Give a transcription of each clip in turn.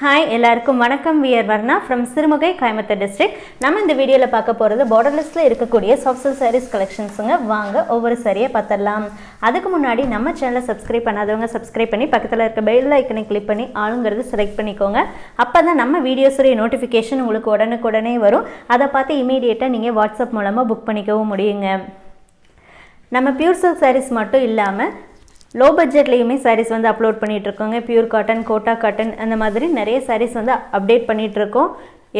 Hi எல்லாருக்கும் வணக்கம். We are Varna from Sirumugai Coimbatore district நம்ம இந்த வீடியோவில் பார்க்க போகிறது பார்டர்லெஸில் இருக்கக்கூடிய சாஃப்ட் சில்க் சாரீஸ் கலெக்ஷன்ஸுங்க வாங்க ஒவ்வொரு சரியை பார்த்துடலாம். அதுக்கு முன்னாடி நம்ம சேனலை சப்ஸ்கிரைப் பண்ணாதவங்க சப்ஸ்கிரைப் பண்ணி பக்கத்தில் இருக்க பெல் ஐக்கனை கிளிக் பண்ணி ஆளுங்கிறது செலக்ட் பண்ணிக்கோங்க. அப்போ தான் நம்ம வீடியோஸுடைய நோட்டிஃபிகேஷன் உங்களுக்கு உடனுக்குடனே வரும். அதை பார்த்து இமீடியட்டாக நீங்கள் வாட்ஸ்அப் மூலமாக புக் பண்ணிக்கவும் முடியுங்க. நம்ம பியூர் சில்க் சாரீஸ் மட்டும் இல்லாமல் லோ பட்ஜெட்லேயுமே சாரீஸ் வந்து அப்லோட் பண்ணிகிட்ருக்கோங்க இருக்கோங்க பியூர் காட்டன் கோட்டா காட்டன் அந்த மாதிரி நிறைய சாரீஸ் வந்து அப்டேட் பண்ணிகிட்ருக்கோம்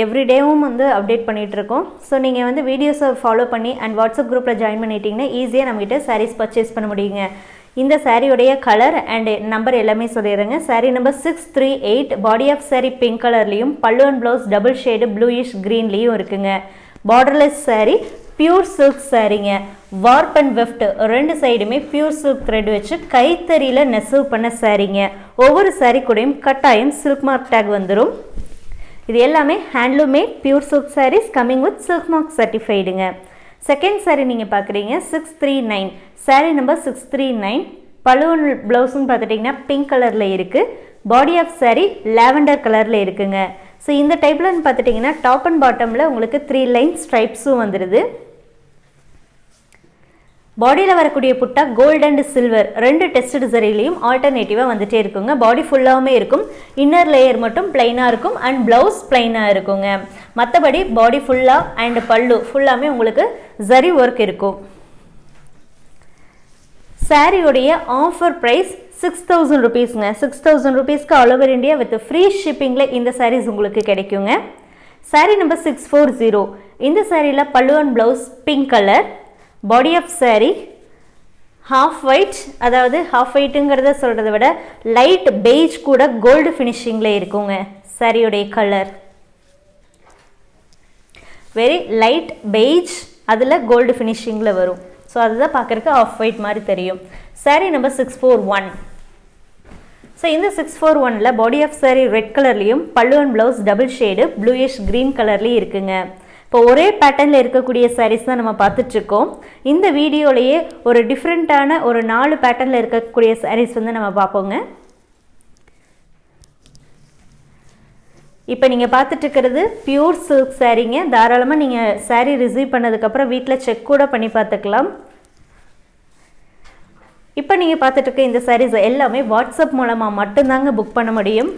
எவ்ரிடேவும் வந்து அப்டேட் பண்ணிகிட்ருக்கோம் இருக்கோம் ஸோ நீங்கள் வந்து வீடியோஸை ஃபாலோ பண்ணி அண்ட் வாட்ஸ்அப் குரூப்பில் ஜாயின் பண்ணிட்டீங்கன்னா ஈஸியாக நம்மகிட்ட சாரீஸ் பர்ச்சேஸ் பண்ண முடியுங்க. இந்த சாரியுடைய கலர் அண்ட் நம்பர் எல்லாமே சொல்லிடுறேங்க. Saree number six three eight body of saree pink கலர்லேயும் பல்லு and blouse double shade bluish க்ரீன்லேயும் இருக்குங்க. பார்டர்லெஸ் சாரீ பியூர் சில்க் சாரீங்க வார்ப் அண்ட் வெஃப்ட் ரெண்டு சைடுமே பியூர் சில்க் த்ரெட் வச்சு கைத்தறியில் நெசவு பண்ண சாரீங்க ஒவ்வொரு சாரீ கூடயும் கட்டாயம் சில்க் மார்க் டேக் வந்துடும் இது எல்லாமே handloom made pure silk sarees coming with silk mark சர்டிஃபைடுங்க second sari நீங்கள் பார்க்குறீங்க six three nine saree number six three nine பழுவன் ப்ளவுஸ்ன்னு பார்த்துட்டிங்கன்னா பிங்க் கலரில் இருக்குது பாடி ஆஃப் சாரீ லாவெண்டர் கலரில் இருக்குங்க. ஸோ இந்த டைப்லன்னு பார்த்துட்டிங்கன்னா டாப் அண்ட் பாட்டமில் உங்களுக்கு த்ரீ லைன் ஸ்ட்ரைப்ஸும் வந்துடுது பாடியில் வரக்கூடிய புட்டா கோல்ட் அண்ட் சில்வர் ரெண்டு டெஸ்ட் சரிலையும் ஆல்டர்னேட்டிவாக வந்துகிட்டே இருக்குங்க. பாடி ஃபுல்லாகவுமே இருக்கும். இன்னர் லேயர் மட்டும் பிளைனாக இருக்கும் அண்ட் ப்ளவுஸ் பிளைனாக இருக்குங்க. மற்றபடி பாடி ஃபுல்லாக அண்ட் பல்லு ஃபுல்லாமே உங்களுக்கு ஜரி ஒர்க் இருக்கும். சாரியோடைய ஆஃபர் ப்ரைஸ் சிக்ஸ் தௌசண்ட் ருபீஸ்ங்க சிக்ஸ் தௌசண்ட் ருபீஸ்க்கு all over India with free ஷிப்பிங்கில் இந்த சாரீஸ் உங்களுக்கு கிடைக்குங்க. Saree number six four zero இந்த சாரியில் பல்லு and blouse pink colour body of saree half white அதாவது ஹாஃப் ஒயிட்டுங்கிறத சொல்கிறத விட லைட் பெய்ஜ் கூட கோல்டு ஃபினிஷிங்கில் இருக்குங்க சாரியுடைய கலர் வெரி லைட் பெய்ஜ் அதில் கோல்டு ஃபினிஷிங்கில் வரும். ஸோ அதுதான் பார்க்குறக்கு ஆஃப் ஒயிட் மாதிரி தெரியும். Saree number six four one so இந்த சிக்ஸ் ஃபோர் ஒனில் பாடி ஆஃப் சாரீ ரெட் கலர்லேயும் பல்லு and blouse double shade bluish green கலர்லேயும் இருக்குங்க. இப்போ ஒரே பேட்டர்னில் இருக்கக்கூடிய சாரீஸ் தான் நம்ம பார்த்துட்ருக்கோம். இந்த வீடியோலேயே ஒரு டிஃப்ரெண்ட்டான ஒரு நாலு பேட்டர்னில் இருக்கக்கூடிய சாரீஸ் வந்து நம்ம பார்ப்போங்க. இப்போ நீங்கள் பார்த்துட்ருக்கிறது பியூர் சில்க் சாரீங்க தாராளமாக நீங்கள் சாரீ ரிசீவ் பண்ணதுக்கப்புறம் வீட்டில் செக் கூட பண்ணி பார்த்துக்கலாம். இப்போ நீங்கள் பார்த்துட்ருக்க இந்த சாரீஸ் எல்லாமே வாட்ஸ்அப் மூலமாக மட்டும்தாங்க புக் பண்ண முடியும்.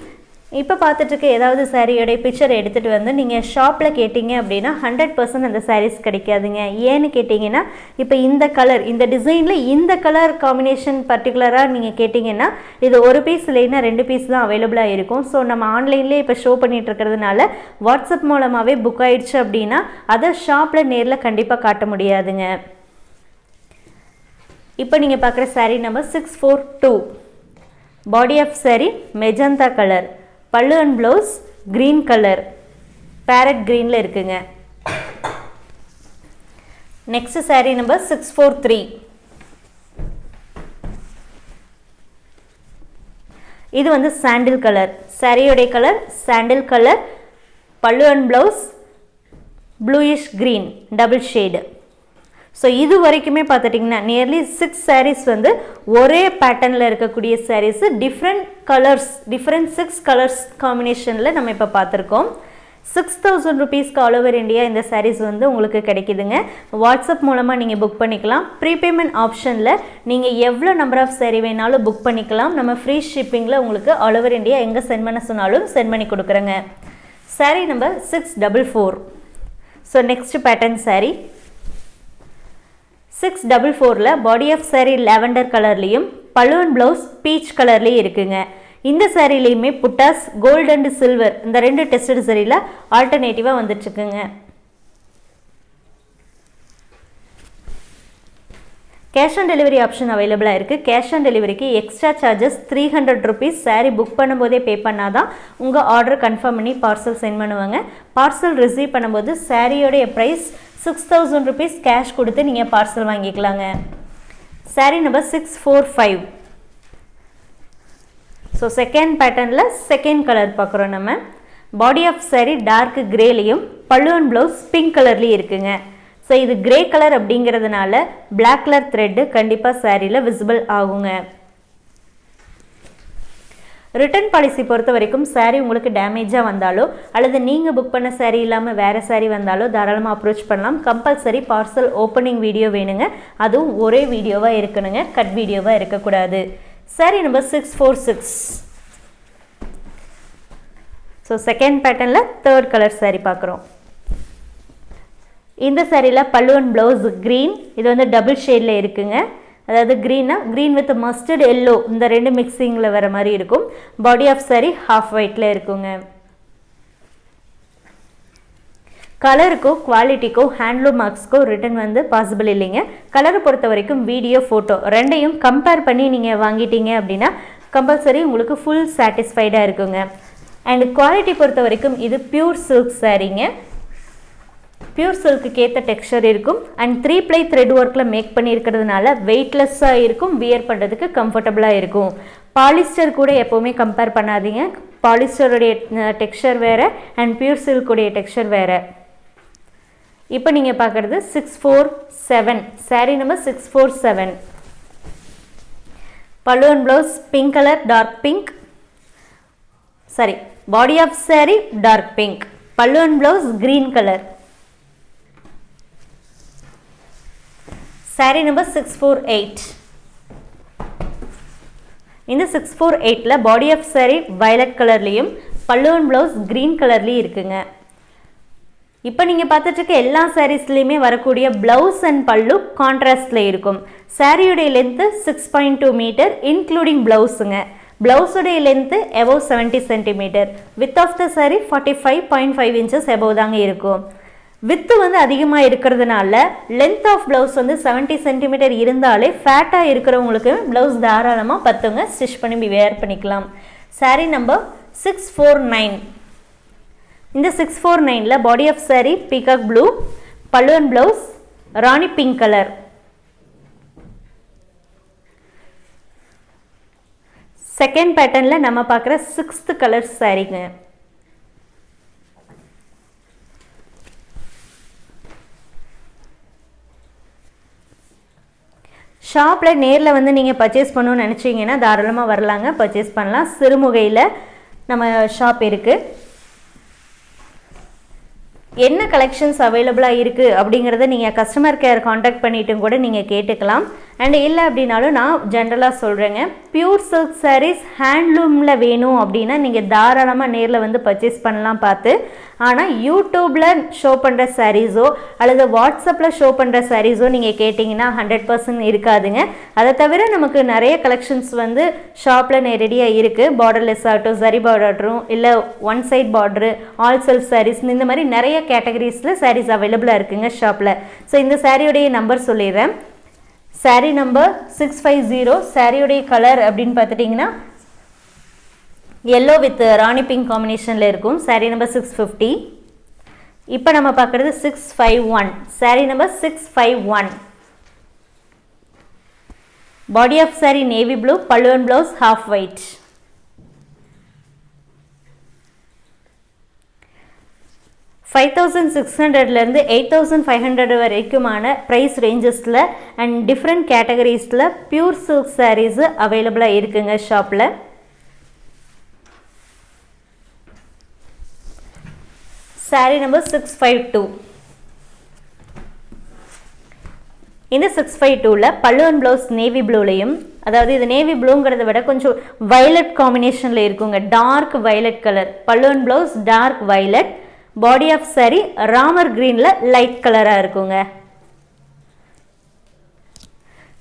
இப்போ பார்த்துட்ருக்க ஏதாவது சாரியோடைய பிக்சர் எடுத்துகிட்டு வந்து நீங்கள் ஷாப்பில் கேட்டிங்க அப்படின்னா ஹண்ட்ரட் பர்சன்ட் அந்த சாரீஸ் கிடைக்காதுங்க. ஏன்னு கேட்டிங்கன்னா இப்போ இந்த கலர் இந்த டிசைனில் இந்த கலர் காம்பினேஷன் பர்டிகுலராக நீங்கள் கேட்டிங்கன்னா இது ஒரு பீஸ் இல்லைன்னா ரெண்டு பீஸ் தான் அவைலபிளாக இருக்கும். ஸோ நம்ம ஆன்லைன்லேயே இப்போ ஷோ பண்ணிகிட்டு இருக்கிறதுனால வாட்ஸ்அப் மூலமாகவே புக் ஆயிடுச்சு அப்படின்னா அதை ஷாப்பில் நேரில் கண்டிப்பாக காட்ட முடியாதுங்க. இப்போ நீங்கள் பார்க்குற saree number six four two body of saree magenta colour பல்லு and blouse green colour parrot க்ரீனில் இருக்குங்க. Next saree number six four three இது வந்து சாண்டில் கலர் சாரியோடைய கலர் சாண்டில் கலர் பல்லு and blouse bluish green double shade so இது வரைக்குமே பார்த்துட்டிங்கன்னா நியர்லி சிக்ஸ் சாரீஸ் வந்து ஒரே பேட்டர்னில் இருக்கக்கூடிய sarees different colours different six colours காம்பினேஷனில் நம்ம இப்போ பார்த்துருக்கோம். சிக்ஸ் தௌசண்ட் ருபீஸ்க்கு ஆல் ஓவர் இந்தியா இந்த சாரீஸ் வந்து உங்களுக்கு கிடைக்குதுங்க. வாட்ஸ்அப் மூலமாக நீங்கள் புக் பண்ணிக்கலாம். ப்ரீபேமெண்ட் ஆப்ஷனில் நீங்கள் எவ்வளோ நம்பர் ஆஃப் சாரீ வேணாலும் புக் பண்ணிக்கலாம். நம்ம ஃப்ரீ ஷிப்பிங்கில் உங்களுக்கு ஆல் ஓவர் இந்தியா எங்கே சென்ட் பண்ண சொன்னாலும் சென்ட் பண்ணி கொடுக்குறேங்க. Saree number six double four so next pattern saree six double ஃபோரில் பாடி ஆஃப் சாரீ லாவெண்டர் கலர்லேயும் பலூன் ப்ளவுஸ் பீச் கலர்லேயும் இருக்குங்க. இந்த சாரீலையுமே புட்டாஸ் கோல்டு அண்ட் சில்வர் இந்த ரெண்டு டெஸ்டட் சாரியில் ஆல்டர்னேட்டிவாக வந்துட்டுருக்குங்க. கேஷ் ஆன் டெலிவரி ஆப்ஷன் அவைலபிளாக இருக்குது கேஷ் ஆன் டெலிவரிக்கு extra charges three hundred rupees saree book பண்ணும்போதே பே பண்ணால் தான் உங்கள் ஆர்டர் கன்ஃபார்ம் பண்ணி பார்சல் சென்ட் பண்ணுவாங்க. பார்சல் ரிசீவ் பண்ணும்போது சாரியோடைய price six thousand rupees cash கொடுத்து நீங்கள் பார்சல் வாங்கிக்கலாங்க. Saree number six four five so second பேட்டர்னில் செகண்ட் கலர் பார்க்குறோம் நம்ம. பாடி ஆஃப் சாரீ டார்க் கிரேலையும் பல்லுவன் அண்ட் ப்ளவுஸ் பிங்க் கலர்லேயும் இருக்குங்க. ஸோ இது கிரே கலர் அப்படிங்கிறதுனால பிளாக் கலர் த்ரெட்டு கண்டிப்பாக சாரியில் விசிபிள் ஆகுங்க. ரிட்டர்ன் பாலிசி பொறுத்த வரைக்கும் சாரீ உங்களுக்கு டேமேஜாக வந்தாலோ அல்லது நீங்கள் புக் பண்ண சாரீ இல்லாமல் வேறு சாரீ வந்தாலோ தாராளமாக அப்ரோச் பண்ணலாம். கம்பல்சரி பார்சல் ஓப்பனிங் வீடியோ வேணுங்க. அதுவும் ஒரே வீடியோவாக இருக்கணுங்க. கட் வீடியோவாக இருக்கக்கூடாது. Saree number six four six so second பேட்டர்னில் தேர்ட் கலர் சாரீ பார்க்குறோம். இந்த சாரியில் பல்லுவன் ப்ளவுஸ் க்ரீன் இது வந்து டபுள் ஷேடில் இருக்குங்க. அதாவது க்ரீனா க்ரீன் வித் மஸ்டர்ட் எல்லோ இந்த ரெண்டு மிக்சிங்கில் வர மாதிரி இருக்கும். பாடி ஆஃப் சாரி ஹாஃப் ஒயிட்டில் இருக்குங்க. கலருக்கோ குவாலிட்டிக்கோ ஹேண்ட்லூம் மார்க்ஸ்க்கோ ரிட்டன் வந்து பாசிபிள் இல்லைங்க. கலரை பொறுத்த வரைக்கும் வீடியோ ஃபோட்டோ ரெண்டையும் கம்பேர் பண்ணி நீங்கள் வாங்கிட்டீங்க அப்படின்னா கம்பல்சரி உங்களுக்கு ஃபுல் சாட்டிஸ்ஃபைடாக இருக்குங்க. அண்ட் குவாலிட்டி பொறுத்த வரைக்கும் இது பியூர் சில்க் சாரீங்க பியூர் சில்க்கு ஏற்ற டெக்ஸ்சர் இருக்கும். அண்ட் த்ரீ ப்ளை த்ரெட் ஒர்க்கில் மேக் பண்ணியிருக்கிறதுனால வெயிட்லெஸ்ஸாக இருக்கும் வியர் பண்ணுறதுக்கு கம்ஃபர்டபுளாக இருக்கும். பாலிஸ்டர் கூட எப்போவுமே கம்பேர் பண்ணாதீங்க. பாலிஸ்டருடைய டெக்ஸ்சர் வேறு அண்ட் பியூர் சில்க்குடைய டெக்ஸ்சர் வேறு. இப்போ நீங்கள் பார்க்குறது six four seven saree number six four seven பல்லுவன் blouse pink colour dark pink saree body of saree dark pink பல்லுவன் blouse green colour saree number six four eight இந்த six four எயிட்டில் body of saree violet கலர்லேயும் பல்லுவன் blouse green கலர்லேயும் இருக்குங்க. இப்போ நீங்கள் பார்த்துட்டு எல்லா சாரீஸ்லேயுமே வரக்கூடிய ப்ளவுஸ் அண்ட் பல்லு கான்ட்ராஸ்டில் இருக்கும். சாரியுடைய length six point two metre including ப்ளவுஸுங்க ப்ளவுஸுடைய length above seventy centimetre with of the saree forty five point five inches above தாங்க இருக்கும். வித்து வந்து அதிகமாக இருக்கிறதுனால லென்த் ஆஃப் ப்ளவுஸ் வந்து செவன்ட்டி சென்டிமீட்டர் இருந்தாலே ஃபேட்டாக இருக்கிறவங்களுக்கு ப்ளவுஸ் தாராளமாக பத்துங்க. ஸ்டிச் பண்ணி வேர் பண்ணிக்கலாம். Saree number six four nine இந்த சிக்ஸ் ஃபோர் நைனில் body of saree peacock blue பல்லுவன் blouse rani pink colour second பேட்டர்னில் நம்ம பார்க்குற சிக்ஸ்த்து கலர் சாரீங்க ஷாப்பில் நேரில் வந்து நீங்கள் பர்ச்சேஸ் பண்ணணும்னு நினச்சிங்கன்னா தாராளமாக வரலாங்க. பர்ச்சேஸ் பண்ணலாம். சிறுமுகையில் நம்ம ஷாப் இருக்குது என்ன கலெக்ஷன்ஸ் அவைலபிளாக இருக்குது அப்படிங்கிறத நீங்கள் கஸ்டமர் கேர் காண்டாக்ட் பண்ணிட்டும் கூட நீங்கள் கேட்டுக்கலாம். அண்ட் இல்லை அப்படின்னாலும் நான் ஜென்ரலாக சொல்கிறேங்க பியூர் சில்க் சாரீஸ் ஹேண்ட்லூமில் வேணும் அப்படின்னா நீங்கள் தாராளமாக நேரில் வந்து பர்ச்சேஸ் பண்ணலாம் பார்த்து. ஆனால் யூடியூப்பில் ஷோ பண்ணுற சாரீஸோ அல்லது வாட்ஸ்அப்பில் ஷோ பண்ணுற சாரீஸோ நீங்கள் கேட்டிங்கன்னா ஹண்ட்ரட் பர்சன்ட் இருக்காதுங்க. அதை தவிர நமக்கு நிறைய கலெக்ஷன்ஸ் வந்து ஷாப்பில் நேரடியாக இருக்குது பார்டர்லெஸ் ஆகட்டும் சரி பார்டரும் இல்லை one side border all self sarees இந்த மாதிரி நிறைய கேட்டகரிஸில் சாரீஸ் அவைலபிளாக இருக்குங்க ஷாப்பில் ஸோ இந்த சாரியுடைய நம்பர் சொல்லிடுறேன். Saree number six five zero சாரியுடைய கலர் அப்படின்னு பார்த்துட்டிங்கன்னா எல்லோ வித் ராணி பிங்க் காம்பினேஷனில் இருக்கும். சாரீ நம்பர் சிக்ஸ் ஃபிஃப்டி இப்போ நம்ம பார்க்குறது six five one sari number six five one body of sari navy blue பல்லுவன் blouse half white five thousand six ஹண்ட்ரட்லேருந்து எயிட் தௌசண்ட் ஃபைவ் ஹண்ட்ரட் வரைக்குமான ப்ரைஸ் ரேஞ்சஸில் and different கேட்டகரிஸில் பியூர் சில்க் சாரீஸு அவைலபிளாக இருக்குங்க ஷாப்பில் sari number six five two இந்த six five டூவில் பல்லுவன் ப்ளவுஸ் நேவி ப்ளூலையும் அதாவது இது நேவி ப்ளூங்கிறத விட கொஞ்சம் வயலட் காம்பினேஷனில் இருக்குங்க. டார்க் வயலட் கலர் பல்லுவன் blouse dark violet body of saree Ramar க்ரீனில் லைட் கலராக இருக்குங்க.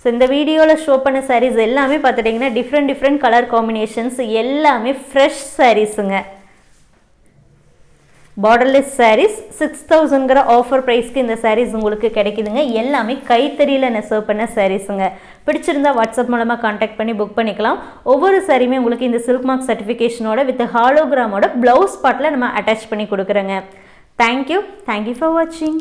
ஸோ இந்த வீடியோவில் ஷோ பண்ண சாரீஸ் எல்லாமே பார்த்துட்டிங்கன்னா டிஃப்ரெண்ட் டிஃப்ரெண்ட் கலர் காம்பினேஷன்ஸ் எல்லாமே ஃப்ரெஷ் சாரீஸுங்க பார்டர்லெஸ் சாரீஸ் சிக்ஸ் தௌசண்ட்ங்கிற ஆஃபர் ப்ரைஸ்க்கு இந்த சாரீஸ் உங்களுக்கு கிடைக்குதுங்க. எல்லாமே கைத்தறியில் நெசவு பண்ண சாரீஸுங்க பிடிச்சிருந்தா வாட்ஸ்அப் மூலமாக காண்டாக்ட் பண்ணி புக் பண்ணிக்கலாம். ஒவ்வொரு சாரியுமே உங்களுக்கு இந்த சில்க் மார்க் சர்டிஃபிகேஷனோட வித் ஹாலோகிராமோட ப்ளவுஸ் பாட்டில் நம்ம அட்டாச் பண்ணி கொடுக்குறோங்க. தேங்க்யூ தேங்க்யூ ஃபார் வாட்சிங்